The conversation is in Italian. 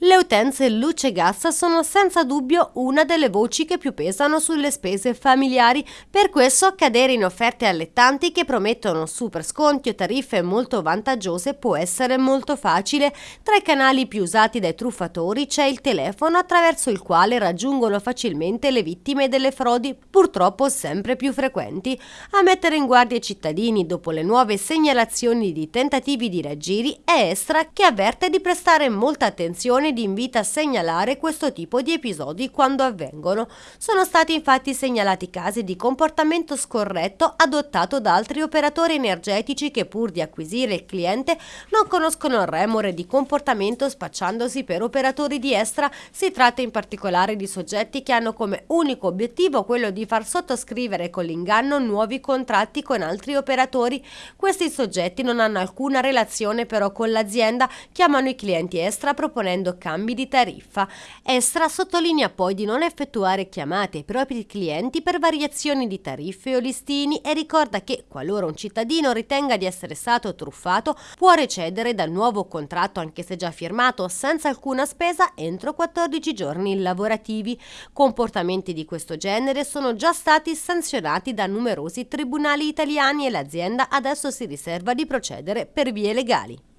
Le utenze luce e gas sono senza dubbio una delle voci che più pesano sulle spese familiari, per questo cadere in offerte allettanti che promettono super sconti o tariffe molto vantaggiose può essere molto facile. Tra i canali più usati dai truffatori c'è il telefono attraverso il quale raggiungono facilmente le vittime delle frodi, purtroppo sempre più frequenti. A mettere in guardia i cittadini dopo le nuove segnalazioni di tentativi di raggiri è Estra che avverte di prestare molta attenzione ed invita a segnalare questo tipo di episodi quando avvengono. Sono stati infatti segnalati casi di comportamento scorretto adottato da altri operatori energetici che pur di acquisire il cliente non conoscono il remore di comportamento spacciandosi per operatori di estra. Si tratta in particolare di soggetti che hanno come unico obiettivo quello di far sottoscrivere con l'inganno nuovi contratti con altri operatori. Questi soggetti non hanno alcuna relazione però con l'azienda, chiamano i clienti extra proponendo cambi di tariffa. Estra sottolinea poi di non effettuare chiamate ai propri clienti per variazioni di tariffe o listini e ricorda che qualora un cittadino ritenga di essere stato truffato può recedere dal nuovo contratto anche se già firmato senza alcuna spesa entro 14 giorni lavorativi. Comportamenti di questo genere sono già stati sanzionati da numerosi tribunali italiani e l'azienda adesso si riserva di procedere per vie legali.